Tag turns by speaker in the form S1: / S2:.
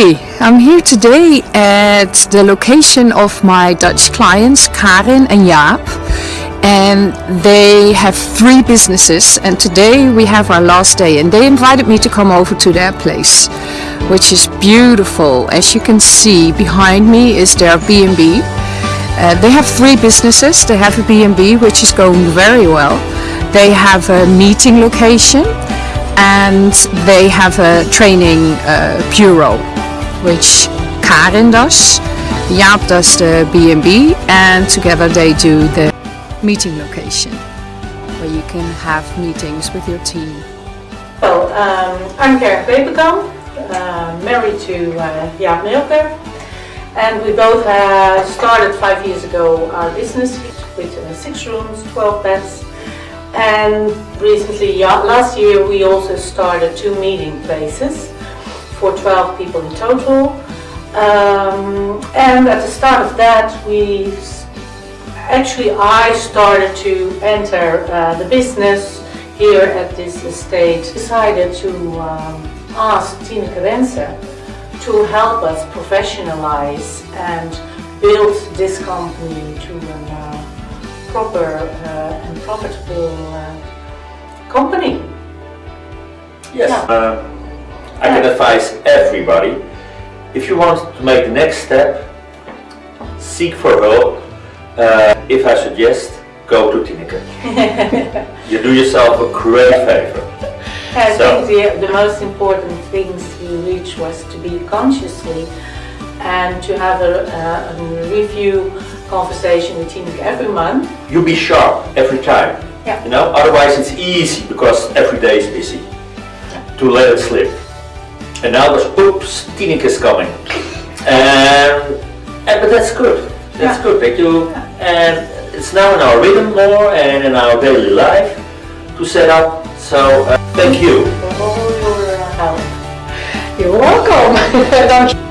S1: Hi, I'm here today at the location of my Dutch clients Karin and Jaap and they have three businesses and today we have our last day and they invited me to come over to their place which is beautiful. As you can see behind me is their B&B. Uh, they have three businesses. They have a B&B which is going very well. They have a meeting location and they have a training uh, bureau which Karin does, Jaap does the B&B and together they do the meeting location where you can have meetings with your team.
S2: Well, um, I'm Karin Peperkamp, uh, married to uh, Jaap Milker and we both uh, started five years ago our business with uh, six rooms, 12 beds and recently, last year, we also started two meeting places for 12 people in total. Um, and at the start of that, we actually I started to enter uh, the business here at this estate. Decided to um, ask Tina Wense to help us professionalize and build this company to a uh, proper uh, and profitable uh, company.
S3: Yes.
S2: Yeah.
S3: I can advise everybody, if you want to make the next step, seek for help. Uh, if I suggest, go to Tineke. you do yourself a great favor.
S2: I
S3: So-
S2: think the, the most important things we reached was to be consciously and to have a, a, a review conversation with Tineke every month.
S3: You be sharp every time.
S2: Yeah.
S3: You know, otherwise it's easy because every day is busy to let it slip. And now there's oops, Tineke's coming. And, and but that's good. That's
S2: Yeah.
S3: good that you and it's now in our rhythm more and in our daily life to set up. So uh, thank you.
S2: For all your help.
S1: You're welcome.